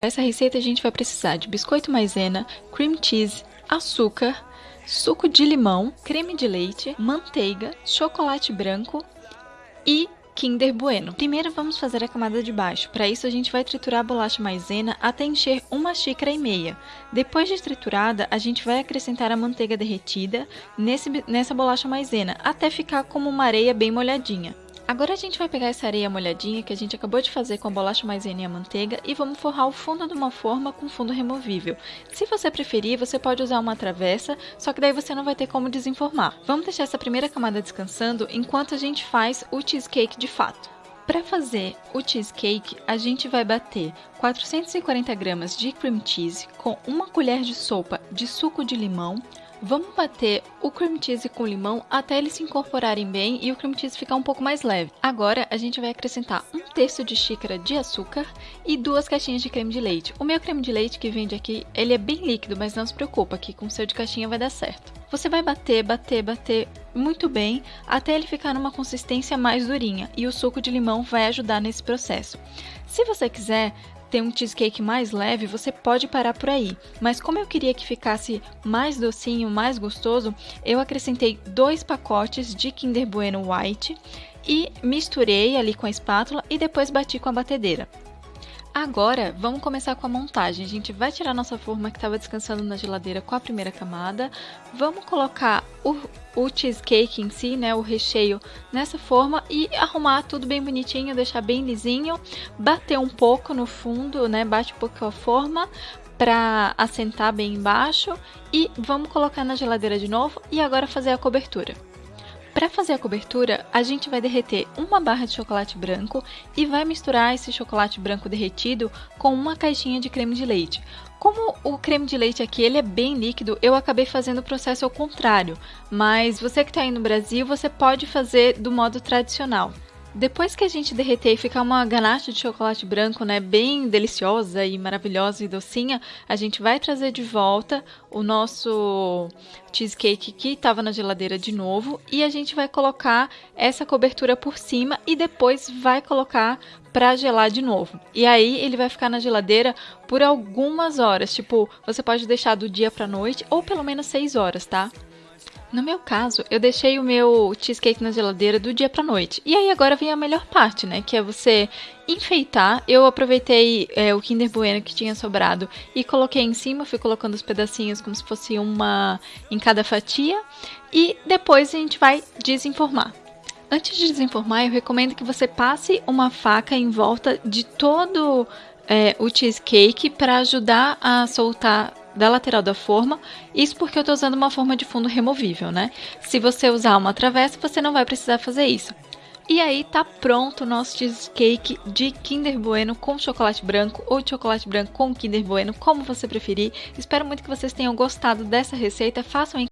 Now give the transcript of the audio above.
Para essa receita a gente vai precisar de biscoito maisena, cream cheese, açúcar, suco de limão, creme de leite, manteiga, chocolate branco e Kinder Bueno. Primeiro vamos fazer a camada de baixo. Para isso a gente vai triturar a bolacha maisena até encher uma xícara e meia. Depois de triturada, a gente vai acrescentar a manteiga derretida nesse, nessa bolacha maisena até ficar como uma areia bem molhadinha. Agora a gente vai pegar essa areia molhadinha que a gente acabou de fazer com a bolacha maisena e a manteiga e vamos forrar o fundo de uma forma com fundo removível. Se você preferir, você pode usar uma travessa, só que daí você não vai ter como desenformar. Vamos deixar essa primeira camada descansando enquanto a gente faz o cheesecake de fato. Para fazer o cheesecake, a gente vai bater 440 gramas de cream cheese com uma colher de sopa de suco de limão, Vamos bater o cream cheese com limão até eles se incorporarem bem e o cream cheese ficar um pouco mais leve. Agora a gente vai acrescentar um terço de xícara de açúcar e duas caixinhas de creme de leite. O meu creme de leite que vende aqui, ele é bem líquido, mas não se preocupa que com o seu de caixinha vai dar certo. Você vai bater, bater, bater muito bem até ele ficar numa consistência mais durinha e o suco de limão vai ajudar nesse processo. Se você quiser, ter um cheesecake mais leve, você pode parar por aí. Mas como eu queria que ficasse mais docinho, mais gostoso, eu acrescentei dois pacotes de Kinder Bueno White e misturei ali com a espátula e depois bati com a batedeira. Agora, vamos começar com a montagem. A gente vai tirar nossa forma que estava descansando na geladeira com a primeira camada. Vamos colocar o, o, cheesecake em si, né, o recheio, nessa forma e arrumar tudo bem bonitinho, deixar bem lisinho. Bater um pouco no fundo, né, bate um pouco a forma para assentar bem embaixo. E vamos colocar na geladeira de novo e agora fazer a cobertura. Para fazer a cobertura, a gente vai derreter uma barra de chocolate branco e vai misturar esse chocolate branco derretido com uma caixinha de creme de leite. Como o creme de leite aqui ele é bem líquido, eu acabei fazendo o processo ao contrário, mas você que está aí no Brasil, você pode fazer do modo tradicional. Depois que a gente derreter e ficar uma ganache de chocolate branco, né, bem deliciosa e maravilhosa e docinha, a gente vai trazer de volta o nosso cheesecake que estava na geladeira de novo e a gente vai colocar essa cobertura por cima e depois vai colocar para gelar de novo. E aí ele vai ficar na geladeira por algumas horas, tipo, você pode deixar do dia para noite ou pelo menos 6 horas, tá? No meu caso, eu deixei o meu cheesecake na geladeira do dia pra noite. E aí agora vem a melhor parte, né? Que é você enfeitar. Eu aproveitei é, o Kinder Bueno que tinha sobrado e coloquei em cima, fui colocando os pedacinhos como se fosse uma em cada fatia. E depois a gente vai desenformar. Antes de desenformar, eu recomendo que você passe uma faca em volta de todo é, o cheesecake para ajudar a soltar da lateral da forma, isso porque eu estou usando uma forma de fundo removível, né? Se você usar uma travessa, você não vai precisar fazer isso. E aí tá pronto o nosso cheesecake de Kinder Bueno com chocolate branco ou chocolate branco com Kinder Bueno, como você preferir. Espero muito que vocês tenham gostado dessa receita. Façam em